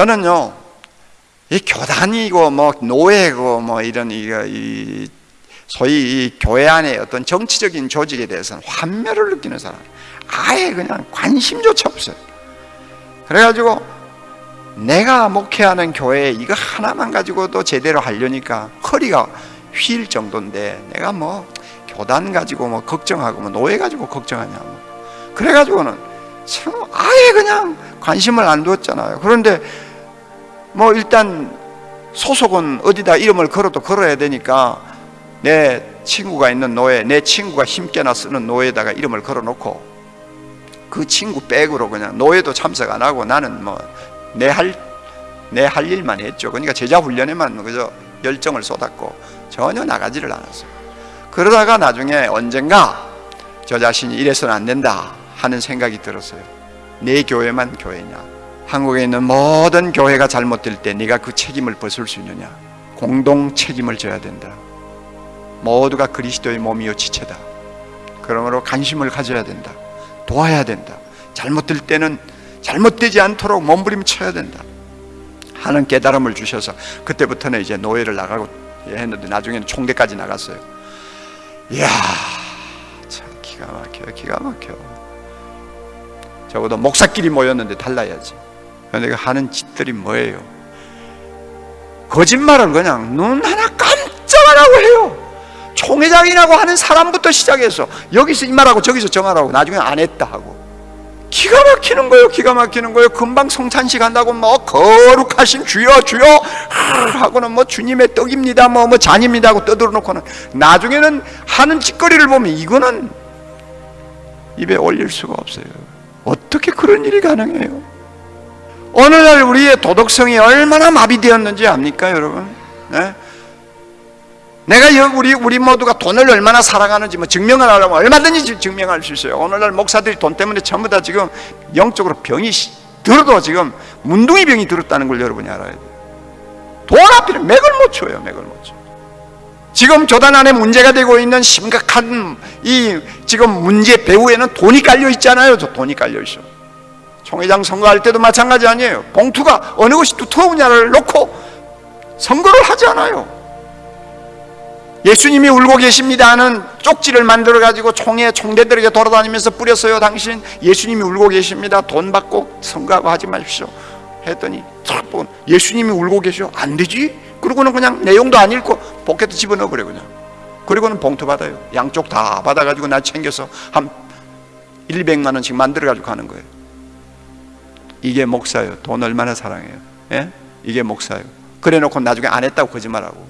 저는요, 이 교단이고 뭐 노예고 뭐 이런 이, 이 소위 이 교회 안에 어떤 정치적인 조직에 대해서는 환멸을 느끼는 사람, 아예 그냥 관심조차 없어요. 그래가지고 내가 목회하는 교회 이거 하나만 가지고도 제대로 하려니까 허리가 휠 정도인데 내가 뭐 교단 가지고 뭐 걱정하고 뭐 노예 가지고 걱정하냐 뭐 그래가지고는 참 아예 그냥 관심을 안 두었잖아요. 그런데 뭐 일단 소속은 어디다 이름을 걸어도 걸어야 되니까 내 친구가 있는 노예, 내 친구가 힘께나 쓰는 노예에다가 이름을 걸어놓고 그 친구 백으로 그냥 노예도 참석 안 하고 나는 뭐 내 할 내 할 일만 했죠. 그러니까 제자 훈련에만 그저 열정을 쏟았고 전혀 나가지를 않았어요. 그러다가 나중에 언젠가 저 자신이 이래서는 안 된다 하는 생각이 들었어요. 내 교회만 교회냐? 한국에 있는 모든 교회가 잘못될 때 네가 그 책임을 벗을 수 있느냐? 공동 책임을 져야 된다. 모두가 그리스도의 몸이요 지체다. 그러므로 관심을 가져야 된다. 도와야 된다. 잘못될 때는 잘못되지 않도록 몸부림쳐야 된다. 하는 깨달음을 주셔서 그때부터는 이제 노예를 나가고 했는데 나중에는 총대까지 나갔어요. 이야, 참 기가 막혀요. 기가 막혀. 적어도 목사끼리 모였는데 달라야지. 내가 하는 짓들이 뭐예요? 거짓말을 그냥 눈 하나 깜짝 안 하고 해요. 총회장이라고 하는 사람부터 시작해서 여기서 이 말하고 저기서 저 말하고 나중에 안 했다 하고 기가 막히는 거예요 기가 막히는 거예요 금방 성찬식 한다고 뭐 거룩하신 주여 주여 하고는 뭐 주님의 떡입니다 뭐, 뭐 잔입니다 하고 떠들어 놓고는 나중에는 하는 짓거리를 보면 이거는 입에 올릴 수가 없어요 어떻게 그런 일이 가능해요 오늘날 우리의 도덕성이 얼마나 마비되었는지 압니까 여러분 네? 내가 우리 우리 모두가 돈을 얼마나 사랑하는지 뭐 증명을 하려면 얼마든지 증명할 수 있어요. 오늘날 목사들이 돈 때문에 전부 다 지금 영적으로 병이 들어도 지금 문둥이 병이 들었다는 걸 여러분이 알아야 돼요. 돈 앞에는 맥을 못 쳐요. 맥을 못 쳐. 지금 교단 안에 문제가 되고 있는 심각한 이 지금 문제 배후에는 돈이 깔려 있잖아요. 저 돈이 깔려 있어. 총회장 선거할 때도 마찬가지 아니에요. 봉투가 어느 것이 두터우냐를 놓고 선거를 하지 않아요. 예수님이 울고 계십니다 하는 쪽지를 만들어 가지고 총회 총대들에게 돌아다니면서 뿌렸어요 당신 예수님이 울고 계십니다 돈 받고 선거하고 하지 마십시오 했더니 예수님이 울고 계셔? 안 되지. 그러고는 그냥 내용도 안 읽고 포켓에 집어넣어 버려 그냥. 그리고는 봉투 받아요. 양쪽 다 받아가지고 나 챙겨서 한 100만 원씩 만들어 가지고 가는 거예요. 이게 목사예요. 돈 얼마나 사랑해요. 예? 이게 목사예요. 그래 놓고 나중에 안 했다고 거짓말하고